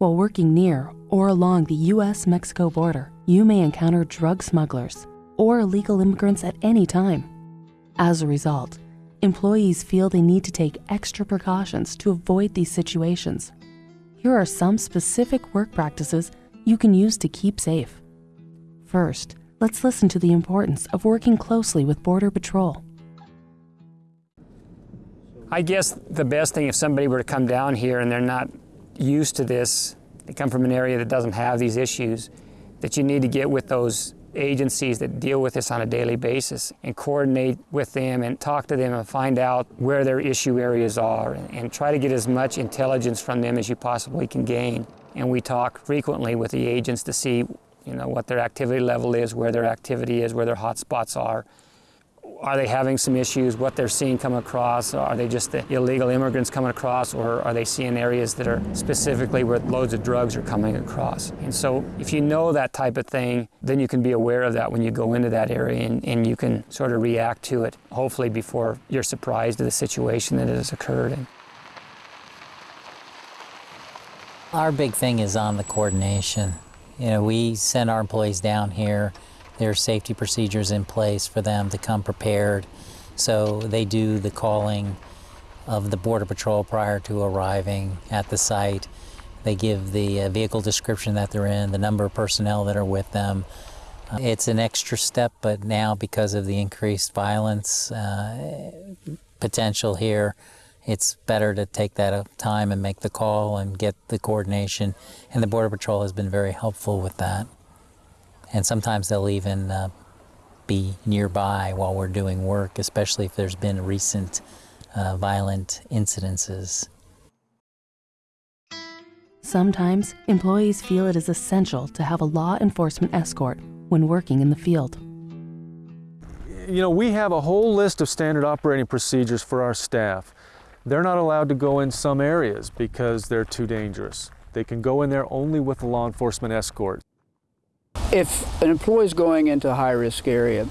While working near or along the US Mexico border, you may encounter drug smugglers or illegal immigrants at any time. As a result, employees feel they need to take extra precautions to avoid these situations. Here are some specific work practices you can use to keep safe. First, let's listen to the importance of working closely with Border Patrol. I guess the best thing if somebody were to come down here and they're not used to this, they come from an area that doesn't have these issues, that you need to get with those agencies that deal with this on a daily basis and coordinate with them and talk to them and find out where their issue areas are and, and, try to get as much intelligence from them as you possibly can gain. And we talk frequently with the agents to see you know, what their activity level is, where their activity is, where their hot spots are, are they having some issues, what they're seeing come across? Are they just the illegal immigrants coming across, or are they seeing areas that are specifically where loads of drugs are coming across? And so if you know that type of thing, then you can be aware of that when you go into that area and, and you can sort of react to it, hopefully before you're surprised at the situation that has occurred. In. Our big thing is on the coordination. You know, we send our employees down here there are safety procedures in place for them to come prepared. So they do the calling of the Border Patrol prior to arriving at the site. They give the uh, vehicle description that they're in, the number of personnel that are with them. Uh, it's an extra step, but now because of the increased violence uh, potential here, it's better to take that time and make the call and get the coordination. And the Border Patrol has been very helpful with that and sometimes they'll even uh, be nearby while we're doing work, especially if there's been recent uh, violent incidences. Sometimes employees feel it is essential to have a law enforcement escort when working in the field. You know, we have a whole list of standard operating procedures for our staff. They're not allowed to go in some areas because they're too dangerous. They can go in there only with a law enforcement escort. If an employee is going into a high-risk area,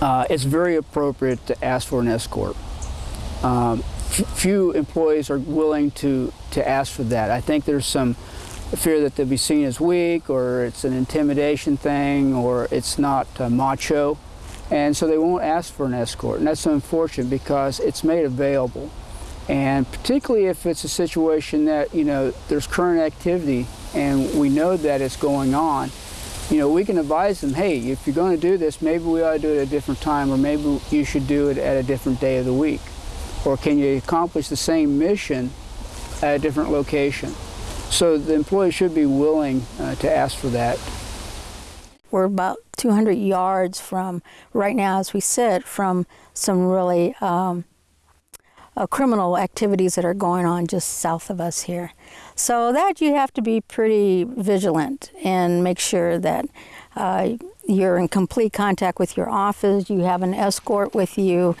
uh, it's very appropriate to ask for an escort. Um, few employees are willing to, to ask for that. I think there's some fear that they'll be seen as weak or it's an intimidation thing or it's not uh, macho and so they won't ask for an escort and that's unfortunate because it's made available and particularly if it's a situation that you know there's current activity and we know that it's going on you know, we can advise them, hey, if you're going to do this, maybe we ought to do it at a different time, or maybe you should do it at a different day of the week. Or can you accomplish the same mission at a different location? So the employee should be willing uh, to ask for that. We're about 200 yards from, right now as we sit, from some really um, uh, criminal activities that are going on just south of us here. So that you have to be pretty vigilant and make sure that uh, you're in complete contact with your office, you have an escort with you.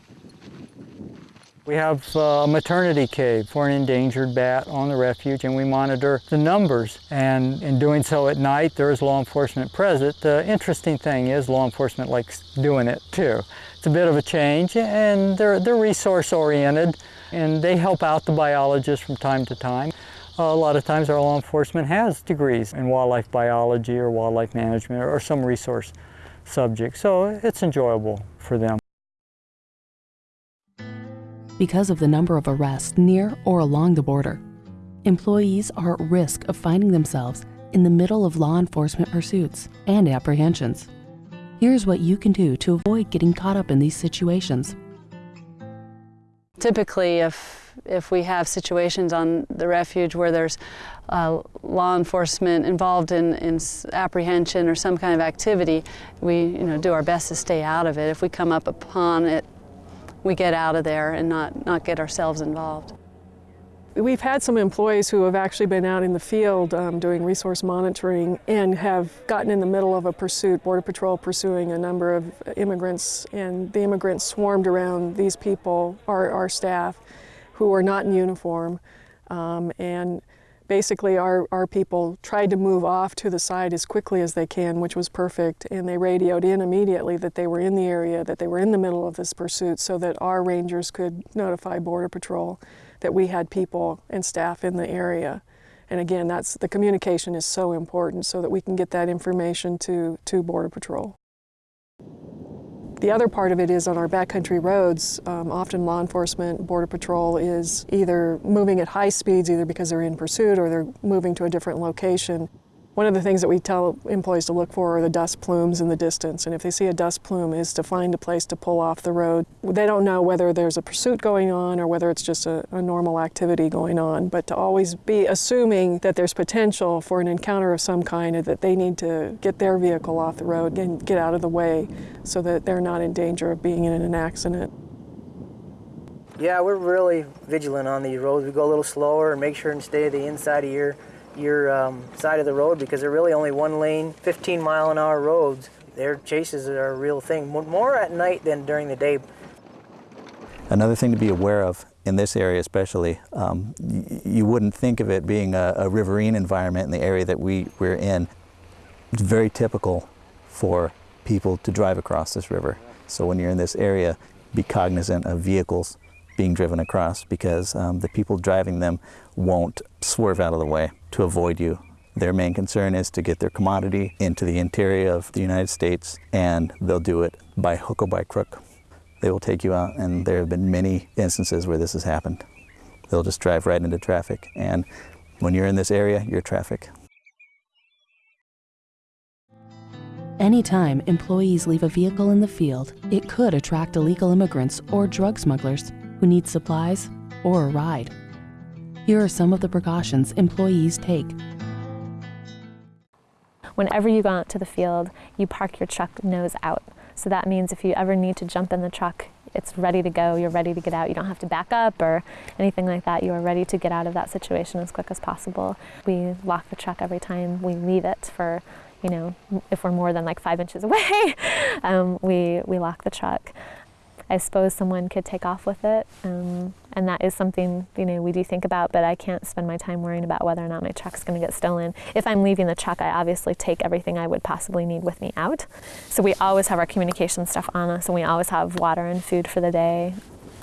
We have a maternity cave for an endangered bat on the refuge and we monitor the numbers. And in doing so at night, there is law enforcement present. The interesting thing is law enforcement likes doing it too. It's a bit of a change and they're, they're resource oriented and they help out the biologists from time to time. Uh, a lot of times our law enforcement has degrees in wildlife biology or wildlife management or some resource subject, so it's enjoyable for them. Because of the number of arrests near or along the border, employees are at risk of finding themselves in the middle of law enforcement pursuits and apprehensions. Here's what you can do to avoid getting caught up in these situations. Typically, if if we have situations on the refuge where there's uh, law enforcement involved in, in apprehension or some kind of activity, we you know, do our best to stay out of it. If we come up upon it, we get out of there and not, not get ourselves involved. We've had some employees who have actually been out in the field um, doing resource monitoring and have gotten in the middle of a pursuit, Border Patrol pursuing a number of immigrants, and the immigrants swarmed around these people, our, our staff, who are not in uniform. Um, and basically our, our people tried to move off to the side as quickly as they can, which was perfect. And they radioed in immediately that they were in the area, that they were in the middle of this pursuit so that our rangers could notify Border Patrol that we had people and staff in the area. And again, that's the communication is so important so that we can get that information to, to Border Patrol. The other part of it is on our backcountry roads, um, often law enforcement, Border Patrol is either moving at high speeds, either because they're in pursuit or they're moving to a different location. One of the things that we tell employees to look for are the dust plumes in the distance. And if they see a dust plume is to find a place to pull off the road. They don't know whether there's a pursuit going on or whether it's just a, a normal activity going on, but to always be assuming that there's potential for an encounter of some kind and that they need to get their vehicle off the road and get out of the way so that they're not in danger of being in an accident. Yeah, we're really vigilant on these roads. We go a little slower and make sure and stay to the inside of your your um, side of the road because they're really only one lane, 15 mile an hour roads. Their chases are a real thing, more at night than during the day. Another thing to be aware of in this area especially, um, you wouldn't think of it being a, a, riverine environment in the area that we, we're in. It's very typical for people to drive across this river. So when you're in this area, be cognizant of vehicles being driven across because um, the people driving them won't swerve out of the way to avoid you. Their main concern is to get their commodity into the interior of the United States and they'll do it by hook or by crook. They will take you out and there have been many instances where this has happened. They'll just drive right into traffic and when you're in this area, you're traffic. Anytime employees leave a vehicle in the field, it could attract illegal immigrants or drug smugglers who need supplies or a ride. Here are some of the precautions employees take. Whenever you go out to the field, you park your truck nose out. So that means if you ever need to jump in the truck, it's ready to go, you're ready to get out. You don't have to back up or anything like that. You are ready to get out of that situation as quick as possible. We lock the truck every time we leave it for, you know, if we're more than like five inches away, um, we, we lock the truck. I suppose someone could take off with it. Um, and that is something you know we do think about, but I can't spend my time worrying about whether or not my truck's going to get stolen. If I'm leaving the truck, I obviously take everything I would possibly need with me out. So we always have our communication stuff on us, and we always have water and food for the day.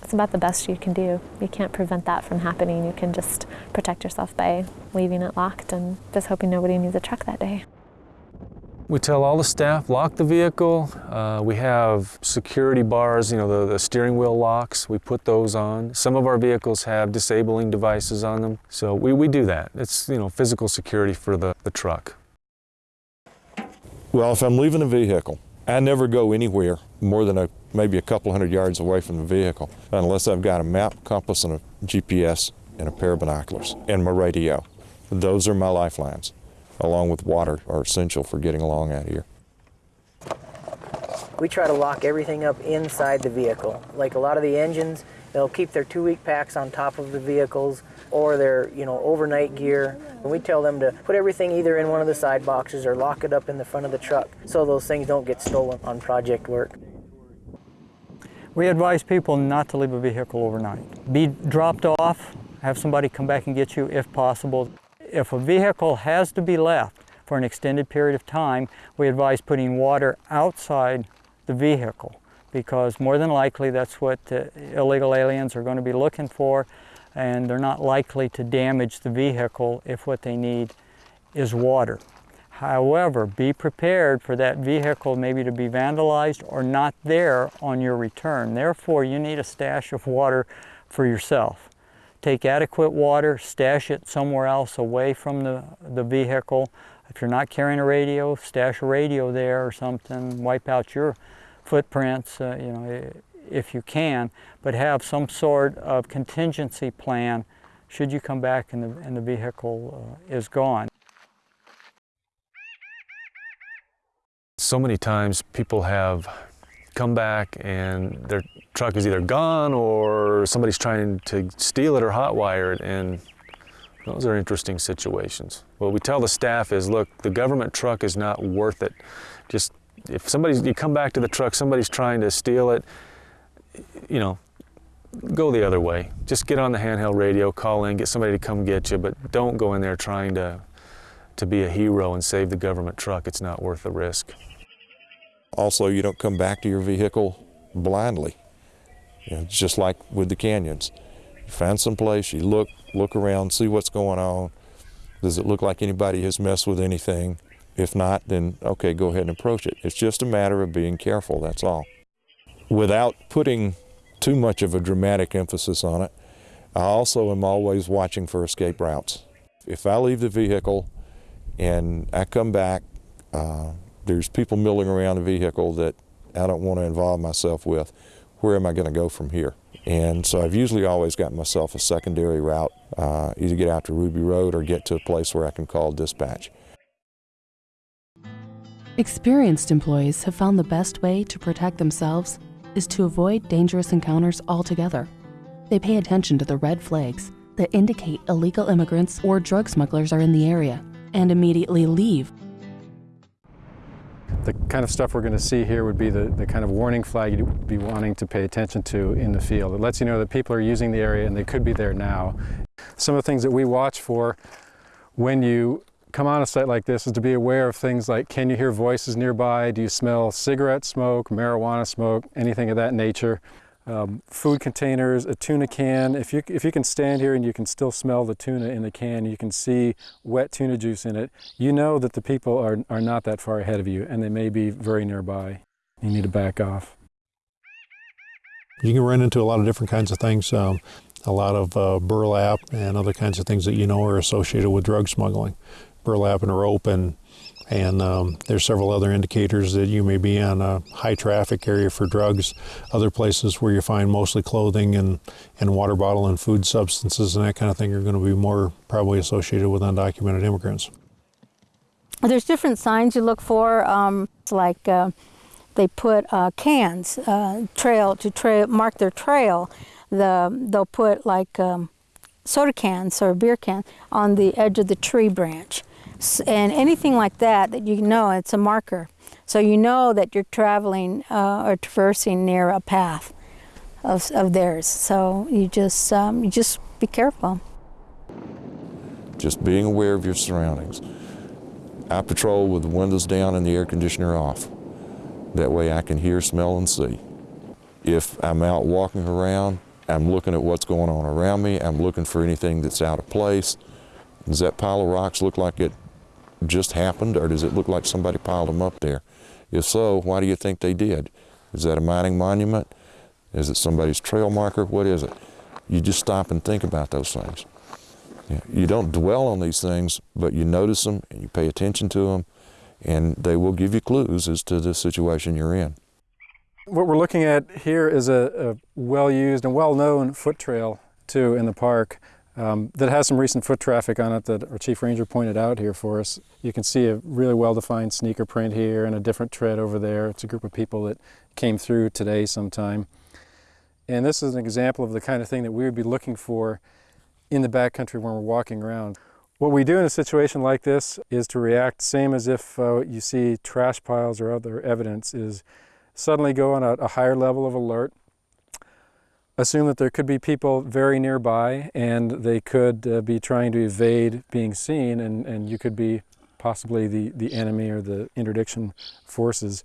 It's about the best you can do. You can't prevent that from happening. You can just protect yourself by leaving it locked and just hoping nobody needs a truck that day. We tell all the staff, lock the vehicle. Uh, we have security bars, you know, the, the, steering wheel locks, we put those on. Some of our vehicles have disabling devices on them. So we, we do that. It's, you know, physical security for the, the truck. Well, if I'm leaving a vehicle, I never go anywhere more than a, maybe a couple hundred yards away from the vehicle unless I've got a map, compass, and a GPS and a pair of binoculars and my radio. Those are my lifelines along with water are essential for getting along out here. We try to lock everything up inside the vehicle. Like a lot of the engines, they'll keep their two-week packs on top of the vehicles or their you know overnight gear. And we tell them to put everything either in one of the side boxes or lock it up in the front of the truck so those things don't get stolen on project work. We advise people not to leave a vehicle overnight. Be dropped off, have somebody come back and get you if possible. If a vehicle has to be left for an extended period of time, we advise putting water outside the vehicle because more than likely that's what uh, illegal aliens are going to be looking for and they're not likely to damage the vehicle if what they need is water. However, be prepared for that vehicle maybe to be vandalized or not there on your return. Therefore, you need a stash of water for yourself. Take adequate water, stash it somewhere else away from the, the vehicle. If you're not carrying a radio, stash a radio there or something. Wipe out your footprints, uh, you know, if you can, but have some sort of contingency plan should you come back and the, and the vehicle uh, is gone. So many times people have come back and their truck is either gone or somebody's trying to steal it or hotwire it and those are interesting situations. What we tell the staff is, look, the government truck is not worth it. Just if somebody's, you come back to the truck, somebody's trying to steal it, you know, go the other way. Just get on the handheld radio, call in, get somebody to come get you, but don't go in there trying to, to be a hero and save the government truck. It's not worth the risk. Also, you don't come back to your vehicle blindly. Know, just like with the canyons. You find some place, you look, look around, see what's going on. Does it look like anybody has messed with anything? If not, then okay, go ahead and approach it. It's just a matter of being careful, that's all. Without putting too much of a dramatic emphasis on it, I also am always watching for escape routes. If I leave the vehicle and I come back, uh, there's people milling around the vehicle that I don't want to involve myself with, where am I going to go from here? And so I've usually always got myself a secondary route, uh, either get out to Ruby Road or get to a place where I can call dispatch. Experienced employees have found the best way to protect themselves is to avoid dangerous encounters altogether. They pay attention to the red flags that indicate illegal immigrants or drug smugglers are in the area and immediately leave the kind of stuff we're going to see here would be the, the kind of warning flag you'd be wanting to pay attention to in the field. It lets you know that people are using the area and they could be there now. Some of the things that we watch for when you come on a site like this is to be aware of things like can you hear voices nearby, do you smell cigarette smoke, marijuana smoke, anything of that nature um, food containers, a tuna can. If you, if you can stand here and you can still smell the tuna in the can, you can see wet tuna juice in it, you know that the people are, are not that far ahead of you and they may be very nearby. You need to back off. You can run into a lot of different kinds of things, um, a lot of uh, burlap and other kinds of things that you know are associated with drug smuggling. Burlap and rope and and um, there's several other indicators that you may be in a high traffic area for drugs. Other places where you find mostly clothing and, and water bottle and food substances and that kind of thing are going to be more probably associated with undocumented immigrants. There's different signs you look for, um, like uh, they put uh, cans, uh, trail to trail, mark their trail. The, they'll put like um, soda cans or beer cans on the edge of the tree branch and anything like that that you know it's a marker. So you know that you're traveling uh, or traversing near a path of, of theirs. So you just um, you just be careful. Just being aware of your surroundings. I patrol with the windows down and the air conditioner off. That way I can hear, smell, and see. If I'm out walking around, I'm looking at what's going on around me. I'm looking for anything that's out of place. Does that pile of rocks look like it just happened or does it look like somebody piled them up there? If so, why do you think they did? Is that a mining monument? Is it somebody's trail marker? What is it? You just stop and think about those things. You don't dwell on these things, but you notice them and you pay attention to them, and they will give you clues as to the situation you're in. What we're looking at here is a, a well-used and well-known foot trail, too, in the park um, that has some recent foot traffic on it that our chief ranger pointed out here for us. You can see a really well-defined sneaker print here and a different tread over there. It's a group of people that came through today sometime. And this is an example of the kind of thing that we would be looking for in the backcountry when we're walking around. What we do in a situation like this is to react same as if uh, you see trash piles or other evidence is suddenly go on a, a higher level of alert assume that there could be people very nearby and they could uh, be trying to evade being seen and, and you could be possibly the, the enemy or the interdiction forces.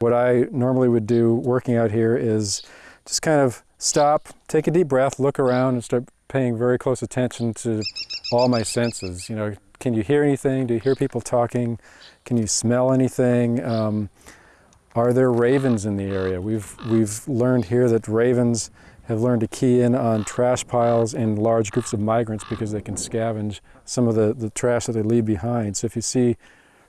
What I normally would do working out here is just kind of stop, take a deep breath, look around and start paying very close attention to all my senses. You know, can you hear anything? Do you hear people talking? Can you smell anything? Um, are there ravens in the area? We've, we've learned here that ravens have learned to key in on trash piles and large groups of migrants because they can scavenge some of the, the trash that they leave behind. So if you see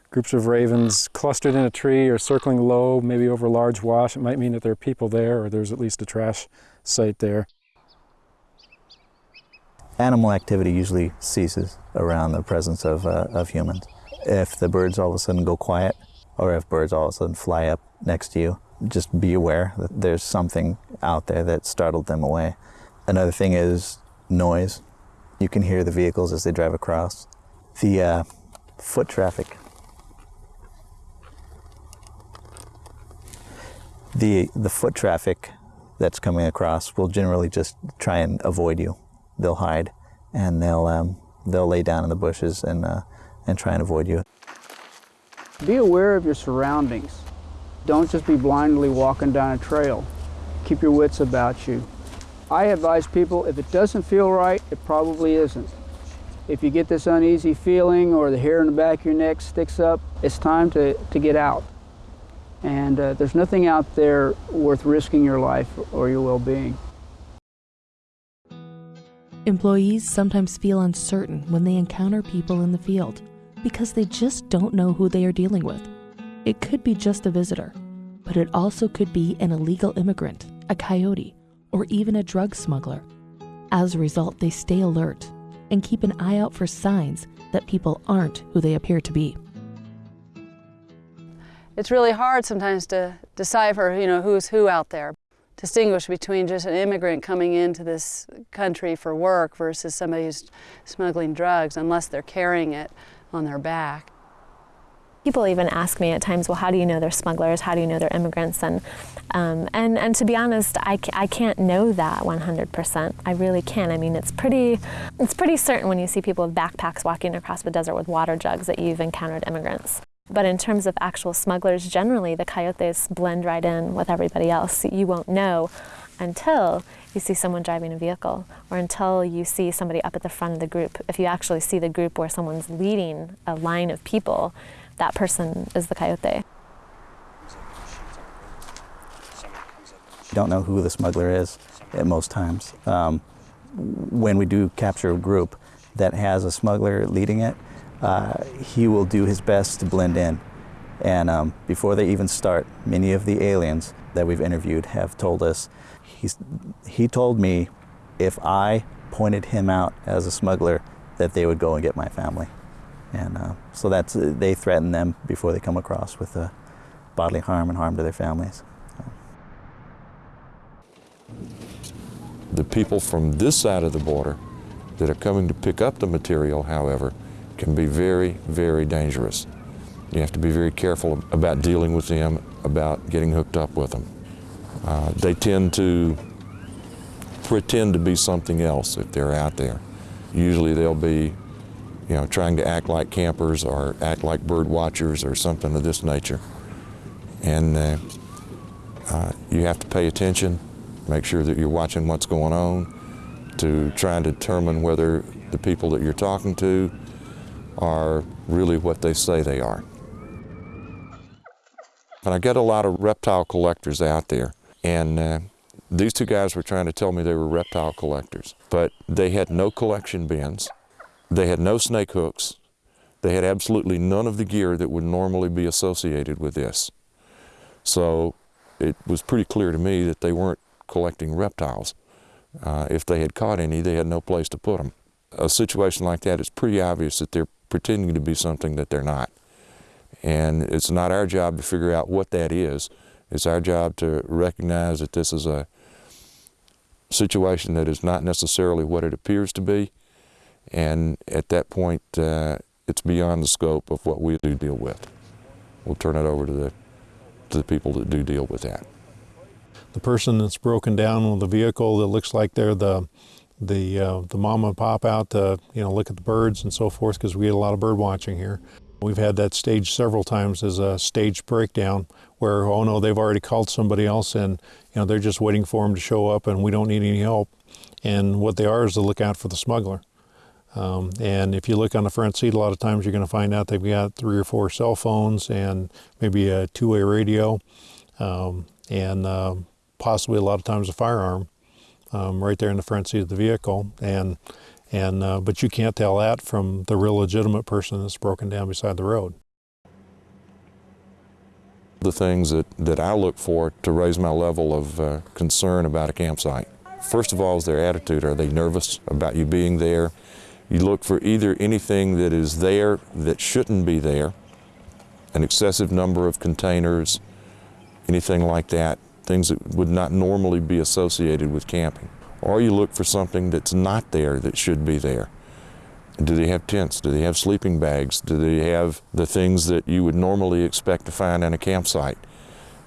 groups of ravens clustered in a tree or circling low, maybe over a large wash, it might mean that there are people there or there's at least a trash site there. Animal activity usually ceases around the presence of, uh, of humans. If the birds all of a sudden go quiet, or if birds all of a sudden fly up next to you, just be aware that there's something out there that startled them away. Another thing is noise. You can hear the vehicles as they drive across. The uh, foot traffic. The, the foot traffic that's coming across will generally just try and avoid you. They'll hide and they'll, um, they'll lay down in the bushes and, uh, and try and avoid you. Be aware of your surroundings. Don't just be blindly walking down a trail. Keep your wits about you. I advise people, if it doesn't feel right, it probably isn't. If you get this uneasy feeling or the hair in the back of your neck sticks up, it's time to, to get out. And uh, there's nothing out there worth risking your life or your well-being. Employees sometimes feel uncertain when they encounter people in the field because they just don't know who they are dealing with. It could be just a visitor, but it also could be an illegal immigrant, a coyote, or even a drug smuggler. As a result, they stay alert and keep an eye out for signs that people aren't who they appear to be. It's really hard sometimes to decipher, you know, who's who out there. Distinguish between just an immigrant coming into this country for work versus somebody who's smuggling drugs, unless they're carrying it on their back. People even ask me at times, well, how do you know they're smugglers? How do you know they're immigrants? And, um, and, and to be honest, I, I can't know that 100%. I really can't. I mean, it's pretty, it's pretty certain when you see people with backpacks walking across the desert with water jugs that you've encountered immigrants. But in terms of actual smugglers, generally the coyotes blend right in with everybody else. You won't know until you see someone driving a vehicle or until you see somebody up at the front of the group. If you actually see the group where someone's leading a line of people, that person is the coyote. Don't know who the smuggler is at most times. Um, when we do capture a group that has a smuggler leading it, uh, he will do his best to blend in. And um, before they even start, many of the aliens that we've interviewed have told us, he's, he told me if I pointed him out as a smuggler, that they would go and get my family. And uh, so that's, uh, they threaten them before they come across with uh, bodily harm and harm to their families. The people from this side of the border that are coming to pick up the material, however, can be very, very dangerous. You have to be very careful about dealing with them, about getting hooked up with them. Uh, they tend to pretend to be something else if they're out there. Usually they'll be you know, trying to act like campers or act like bird watchers or something of this nature. And uh, uh, you have to pay attention, make sure that you're watching what's going on to try and determine whether the people that you're talking to are really what they say they are. And I get a lot of reptile collectors out there, and uh, these two guys were trying to tell me they were reptile collectors, but they had no collection bins, they had no snake hooks, they had absolutely none of the gear that would normally be associated with this. So it was pretty clear to me that they weren't collecting reptiles. Uh, if they had caught any, they had no place to put them. A situation like that, it's pretty obvious that they're pretending to be something that they're not. And it's not our job to figure out what that is. It's our job to recognize that this is a situation that is not necessarily what it appears to be. And at that point, uh, it's beyond the scope of what we do deal with. We'll turn it over to the, to the people that do deal with that. The person that's broken down with a vehicle that looks like they're the the uh, the mom and pop out to you know look at the birds and so forth because we get a lot of bird watching here. We've had that stage several times as a stage breakdown where oh no they've already called somebody else and you know they're just waiting for them to show up and we don't need any help. And what they are is to look out for the smuggler. Um, and if you look on the front seat, a lot of times you're going to find out they've got three or four cell phones and maybe a two-way radio, um, and uh, possibly a lot of times a firearm um, right there in the front seat of the vehicle. And and uh, but you can't tell that from the real legitimate person that's broken down beside the road. The things that, that I look for to raise my level of uh, concern about a campsite. First of all is their attitude. Are they nervous about you being there? You look for either anything that is there that shouldn't be there, an excessive number of containers, anything like that, things that would not normally be associated with camping. Or you look for something that's not there that should be there. Do they have tents? Do they have sleeping bags? Do they have the things that you would normally expect to find in a campsite?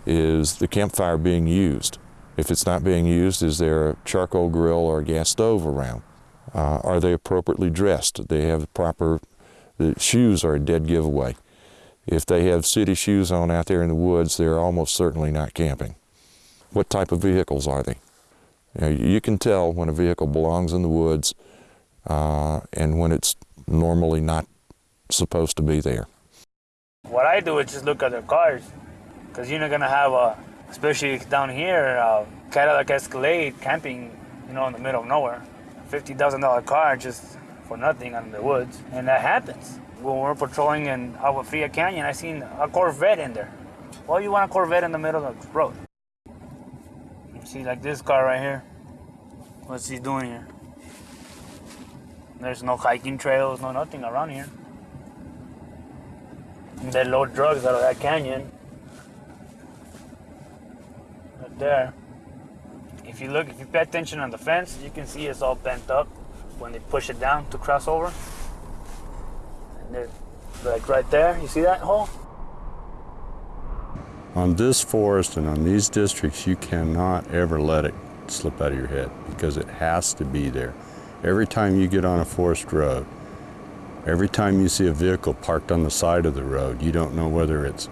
Is the campfire being used? If it's not being used, is there a charcoal grill or a gas stove around? Uh, are they appropriately dressed? They have proper, the shoes are a dead giveaway. If they have city shoes on out there in the woods, they're almost certainly not camping. What type of vehicles are they? You, know, you can tell when a vehicle belongs in the woods uh, and when it's normally not supposed to be there. What I do is just look at their cars, because you're not gonna have a, especially down here, a Cadillac Escalade camping, you know, in the middle of nowhere. Fifty thousand dollar car just for nothing in the woods, and that happens. When we're patrolling in Agua Fria Canyon, I seen a Corvette in there. Why you want a Corvette in the middle of the road? See, like this car right here. What's he doing here? There's no hiking trails, no nothing around here. They load drugs out of that canyon. Right there. If you look, if you pay attention on the fence, you can see it's all bent up when they push it down to cross over. And they're like right there, you see that hole? On this forest and on these districts, you cannot ever let it slip out of your head because it has to be there. Every time you get on a forest road, every time you see a vehicle parked on the side of the road, you don't know whether it's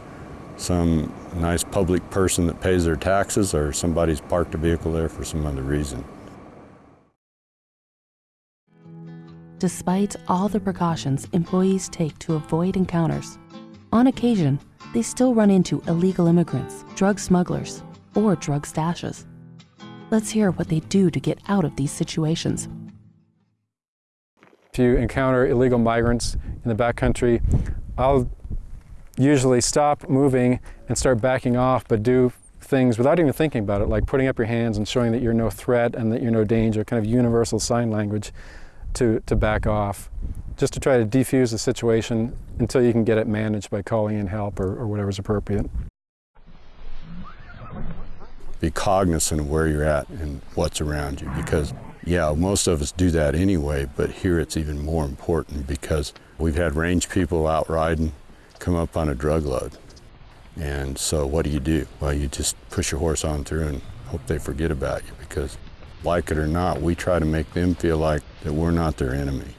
some nice public person that pays their taxes or somebody's parked a vehicle there for some other reason. Despite all the precautions employees take to avoid encounters, on occasion, they still run into illegal immigrants, drug smugglers, or drug stashes. Let's hear what they do to get out of these situations. If you encounter illegal migrants in the backcountry, I'll usually stop moving and start backing off, but do things without even thinking about it, like putting up your hands and showing that you're no threat and that you're no danger, kind of universal sign language to, to back off, just to try to defuse the situation until you can get it managed by calling in help or, or whatever's appropriate. Be cognizant of where you're at and what's around you because, yeah, most of us do that anyway, but here it's even more important because we've had range people out riding come up on a drug load. And so what do you do? Well, you just push your horse on through and hope they forget about you because like it or not, we try to make them feel like that we're not their enemy.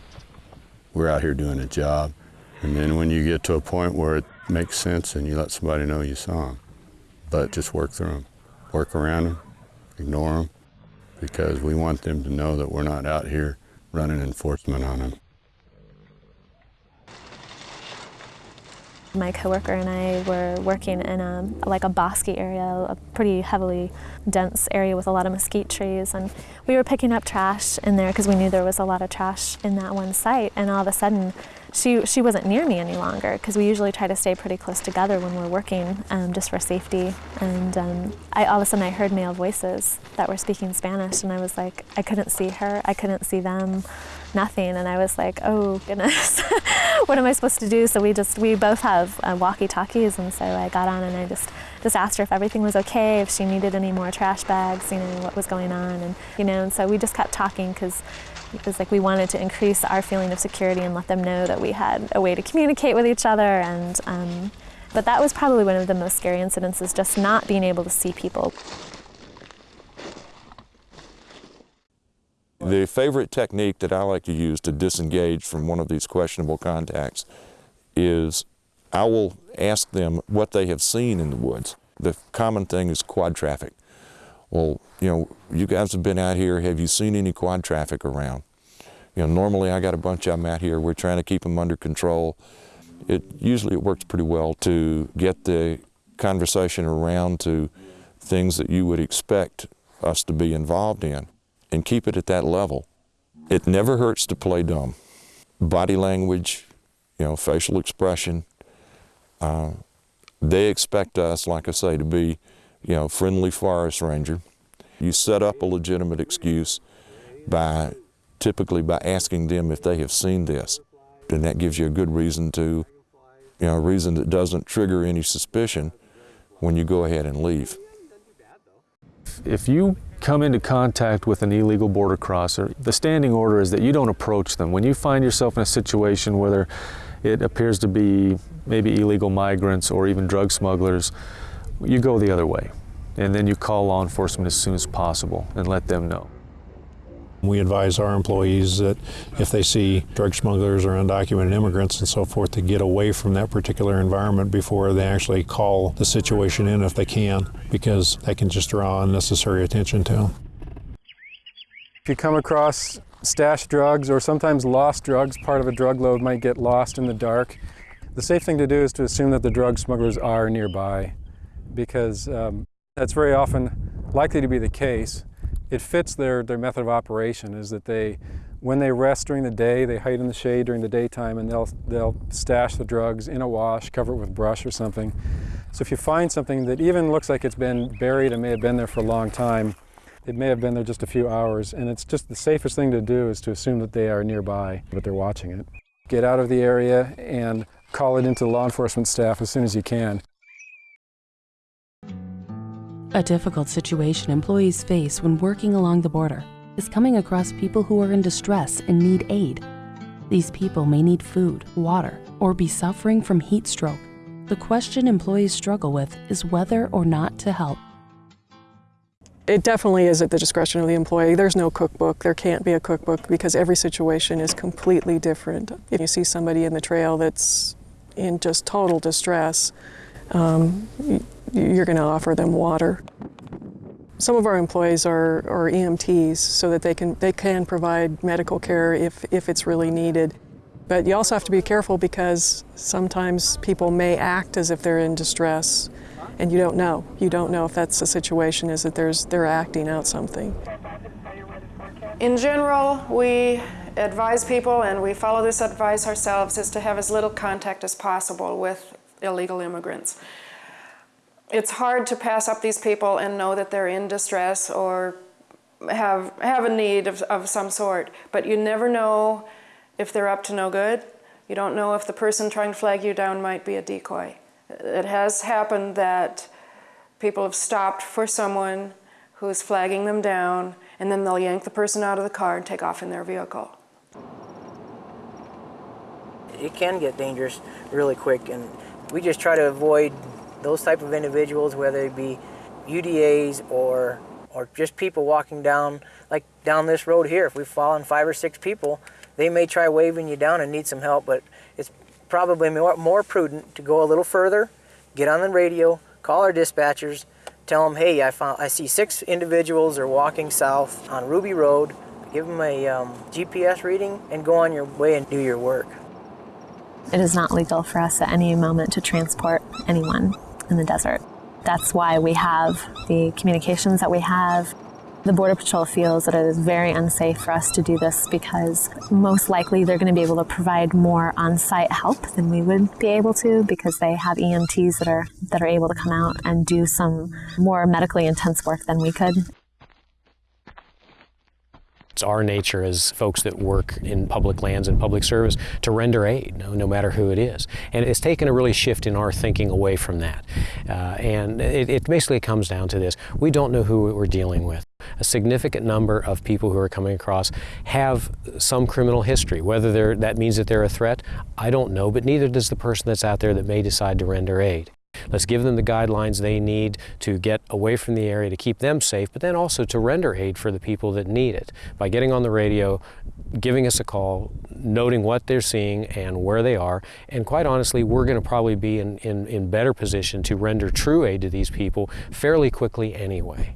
We're out here doing a job. And then when you get to a point where it makes sense and you let somebody know you saw them, but just work through them, work around them, ignore them, because we want them to know that we're not out here running enforcement on them. My coworker and I were working in a, like a bosky area, a pretty heavily dense area with a lot of mesquite trees, and we were picking up trash in there because we knew there was a lot of trash in that one site, and all of a sudden she, she wasn't near me any longer because we usually try to stay pretty close together when we're working um, just for safety. And um, I, all of a sudden I heard male voices that were speaking Spanish and I was like, I couldn't see her, I couldn't see them, nothing. And I was like, oh goodness, what am I supposed to do? So we just, we both have uh, walkie-talkies and so I got on and I just, just asked her if everything was okay, if she needed any more trash bags, you know, what was going on. And, you know, and so we just kept talking because it was like we wanted to increase our feeling of security and let them know that we had a way to communicate with each other. And um, but that was probably one of the most scary incidents is just not being able to see people. The favorite technique that I like to use to disengage from one of these questionable contacts is I will ask them what they have seen in the woods. The common thing is quad traffic. Well, you know, you guys have been out here, have you seen any quad traffic around? You know, normally I got a bunch of them out here, we're trying to keep them under control. It usually it works pretty well to get the conversation around to things that you would expect us to be involved in and keep it at that level. It never hurts to play dumb. Body language, you know, facial expression, uh, they expect us, like I say, to be, you know, friendly forest ranger. You set up a legitimate excuse by typically by asking them if they have seen this. And that gives you a good reason to, you know, a reason that doesn't trigger any suspicion when you go ahead and leave. If you come into contact with an illegal border crosser, the standing order is that you don't approach them. When you find yourself in a situation where it appears to be maybe illegal migrants or even drug smugglers, you go the other way. And then you call law enforcement as soon as possible and let them know. We advise our employees that if they see drug smugglers or undocumented immigrants and so forth to get away from that particular environment before they actually call the situation in if they can, because that can just draw unnecessary attention to them. If you come across stashed drugs or sometimes lost drugs. Part of a drug load might get lost in the dark. The safe thing to do is to assume that the drug smugglers are nearby because um, that's very often likely to be the case. It fits their, their method of operation is that they, when they rest during the day, they hide in the shade during the daytime and they'll, they'll stash the drugs in a wash, cover it with brush or something. So if you find something that even looks like it's been buried and may have been there for a long time, it may have been there just a few hours, and it's just the safest thing to do is to assume that they are nearby, but they're watching it. Get out of the area and call it into law enforcement staff as soon as you can. A difficult situation employees face when working along the border is coming across people who are in distress and need aid. These people may need food, water, or be suffering from heat stroke. The question employees struggle with is whether or not to help. It definitely is at the discretion of the employee. There's no cookbook. There can't be a cookbook because every situation is completely different. If you see somebody in the trail that's in just total distress, um, you're going to offer them water. Some of our employees are, are EMTs so that they can, they can provide medical care if, if it's really needed. But you also have to be careful because sometimes people may act as if they're in distress and you don't know. You don't know if that's the situation, is that there's, they're acting out something. In general, we advise people, and we follow this advice ourselves, is to have as little contact as possible with illegal immigrants. It's hard to pass up these people and know that they're in distress or have, have a need of, of some sort, but you never know if they're up to no good. You don't know if the person trying to flag you down might be a decoy. It has happened that people have stopped for someone who's flagging them down, and then they'll yank the person out of the car and take off in their vehicle. It can get dangerous really quick, and we just try to avoid those type of individuals, whether it be UDAs or or just people walking down, like down this road here. If we've on five or six people, they may try waving you down and need some help, but it's probably more, more prudent to go a little further, get on the radio, call our dispatchers, tell them, hey, I, found, I see six individuals are walking south on Ruby Road, give them a um, GPS reading, and go on your way and do your work. It is not legal for us at any moment to transport anyone in the desert. That's why we have the communications that we have the Border Patrol feels that it is very unsafe for us to do this because most likely they're going to be able to provide more on-site help than we would be able to because they have EMTs that are that are able to come out and do some more medically intense work than we could. It's our nature as folks that work in public lands and public service to render aid, no, no matter who it is. And it's taken a really shift in our thinking away from that. Uh, and it, it basically comes down to this. We don't know who we're dealing with. A significant number of people who are coming across have some criminal history. Whether that means that they're a threat, I don't know, but neither does the person that's out there that may decide to render aid. Let's give them the guidelines they need to get away from the area to keep them safe, but then also to render aid for the people that need it by getting on the radio, giving us a call, noting what they're seeing and where they are. And quite honestly, we're going to probably be in, in, in better position to render true aid to these people fairly quickly anyway.